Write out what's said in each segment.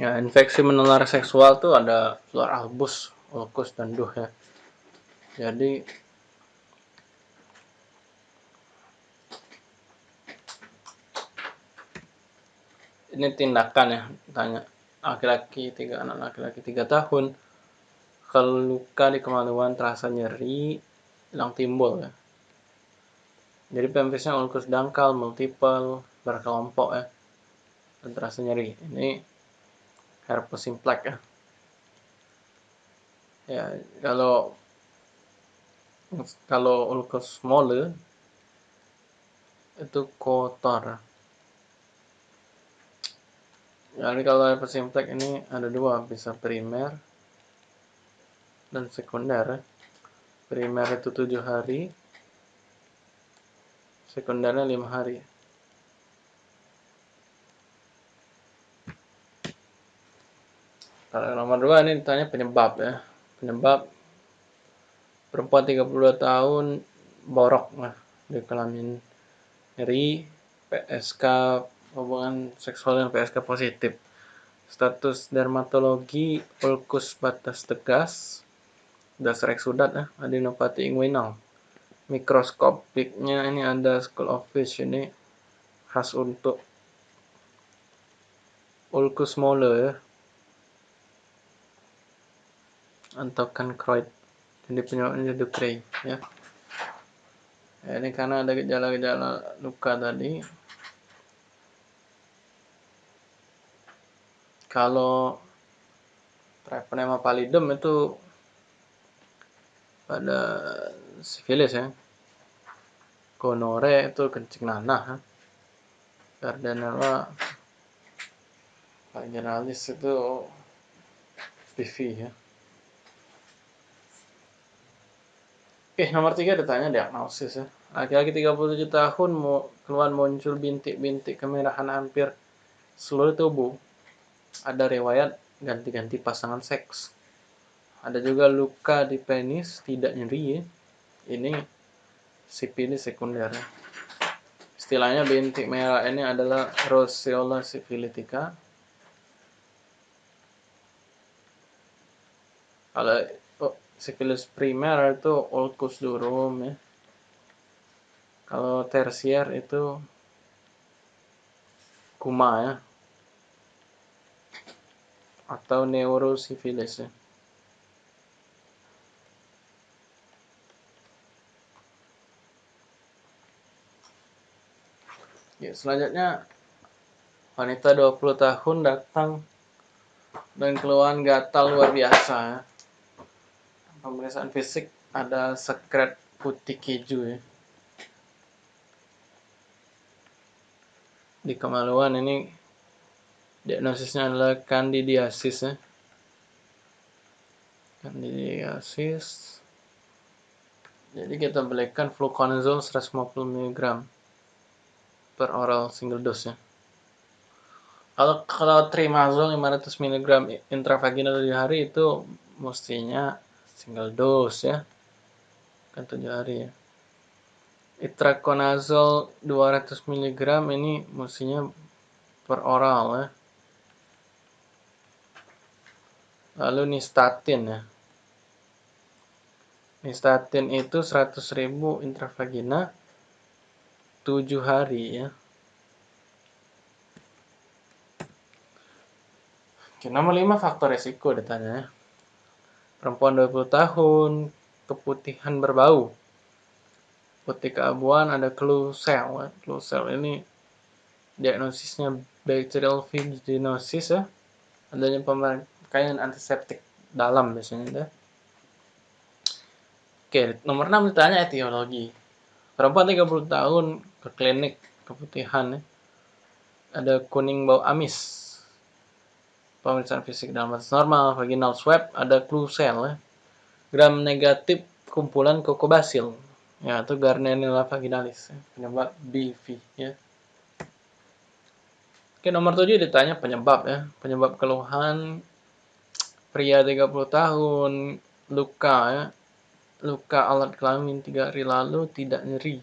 Ya, infeksi menular seksual tuh ada fluor albus, ulkus, dan duh ya. Jadi ini tindakan ya, tanya laki-laki tiga anak laki-laki tiga tahun. Kalau luka di kemaluan terasa nyeri hilang timbul ya. Jadi pemfisnya ulkus dangkal multiple berkelompok ya dan terasa nyeri. Ini herpes simplex ya ya kalau kalau ulkus mole itu kotor jadi kalau herpes simplex ini ada dua bisa primer dan sekunder primer itu tujuh hari sekundernya lima hari kalau nomor dua ini ditanya penyebab ya penyebab perempuan 32 tahun borok nah, di kelamin nyeri PSK hubungan seksual dengan PSK positif status dermatologi ulkus batas tegas dasar eksudat ya, adenopati inguinal. Mikroskopiknya ini ada school of fish ini khas untuk ulcus mole ya. Atau cancroid. Jadi penyebabnya Ducrey ya. ya. Ini karena ada gejala-gejala luka tadi. Kalau Treponema pallidum itu pada sifilis ya gonore itu kencing nanah Gardnerella generalis itu PV ya Oke, nomor tiga ditanya diagnosis ya. Laki-laki 37 tahun mau keluar muncul bintik-bintik kemerahan hampir seluruh tubuh. Ada riwayat ganti-ganti pasangan seks. Ada juga luka di penis, tidak nyeri ya. Ini sipilis sekunder. Istilahnya bintik merah ini adalah roseola sifilitica. Kalau sifilis primer itu ulcus durum ya. Kalau tersier itu kuma ya. Atau neurosifilis ya. Ya, selanjutnya wanita 20 tahun datang dan keluhan gatal luar biasa. Pemeriksaan fisik ada sekret putih keju ya. Di kemaluan ini diagnosisnya adalah candidiasis ya. Candidiasis. Jadi kita belikan fluconazole 150 mg per oral single dose ya. Kalau kalau trimazol 500 mg intravaginal di hari itu mestinya single dose ya. Kan 7 hari ya. Itraconazole 200 mg ini mestinya per oral ya. Lalu nistatin ya. Nistatin itu 100.000 intravagina 7 hari ya. Oke, nomor 5 faktor resiko ditanya ya. Perempuan 20 tahun, keputihan berbau. Putih keabuan ada clue cell. Clue cell ini diagnosisnya bacterial vaginosis ya. Adanya pemakaian antiseptik dalam biasanya ya. Oke, nomor 6 ditanya etiologi. Perempuan 30 tahun ke klinik keputihan ya. Ada kuning bau amis. Pemeriksaan fisik dalam batas normal, vaginal swab, ada clue cell ya. Gram negatif kumpulan kokobasil. Ya, itu Gardnerella vaginalis, ya. penyebab BV ya. Oke, nomor 7 ditanya penyebab ya. Penyebab keluhan pria 30 tahun, luka ya. Luka alat kelamin 3 hari lalu tidak nyeri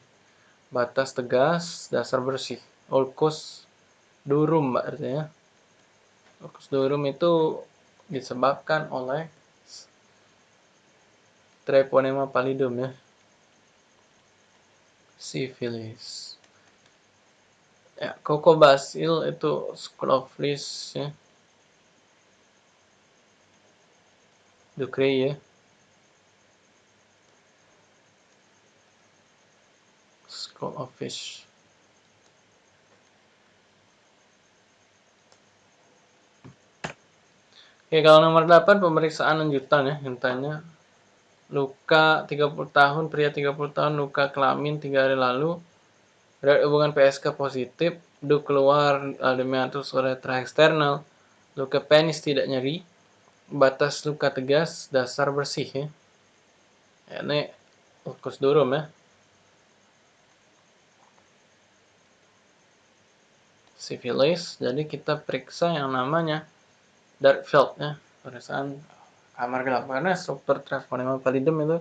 batas tegas, dasar bersih. Ulkus durum mbak artinya. Locus durum itu disebabkan oleh Treponema pallidum ya. Syphilis. Ya, Cocobasil itu Scroflis ya. Ducrey ya. Fish. Oke, kalau nomor 8 pemeriksaan lanjutan ya, yang tanya luka 30 tahun, pria 30 tahun, luka kelamin 3 hari lalu, berat hubungan PSK positif, du keluar ademiatus uretra eksternal, luka penis tidak nyeri, batas luka tegas, dasar bersih ya. ya ini locus durum ya. Syphilis, jadi kita periksa yang namanya dark field ya kamar gelap karena struktur transponema pallidum itu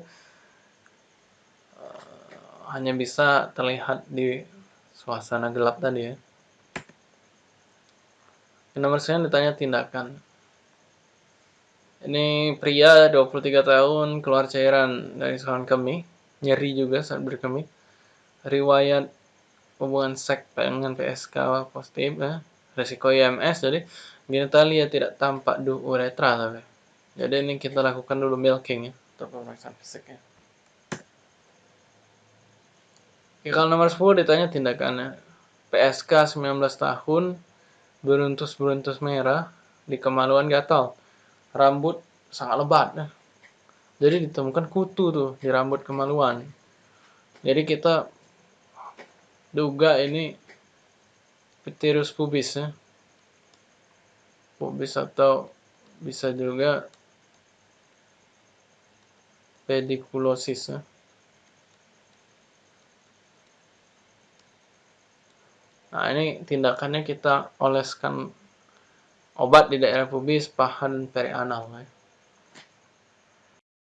uh, hanya bisa terlihat di suasana gelap tadi ya. Yang nomor saya ditanya tindakan. Ini pria 23 tahun keluar cairan dari saluran kemih, nyeri juga saat berkemih. Riwayat hubungan seks dengan PSK positif ya. Resiko IMS jadi genitalia tidak tampak di uretra tapi. Jadi ini kita lakukan dulu milking ya untuk pemeriksaan fisiknya. Oke, kalau nomor 10 ditanya tindakannya. PSK 19 tahun, beruntus-beruntus merah, di kemaluan gatal. Rambut sangat lebat ya. Jadi ditemukan kutu tuh di rambut kemaluan. Jadi kita duga ini Pterus pubis ya pubis atau bisa juga pediculosis ya. Nah ini tindakannya kita oleskan obat di daerah pubis, paha dan perianal ya.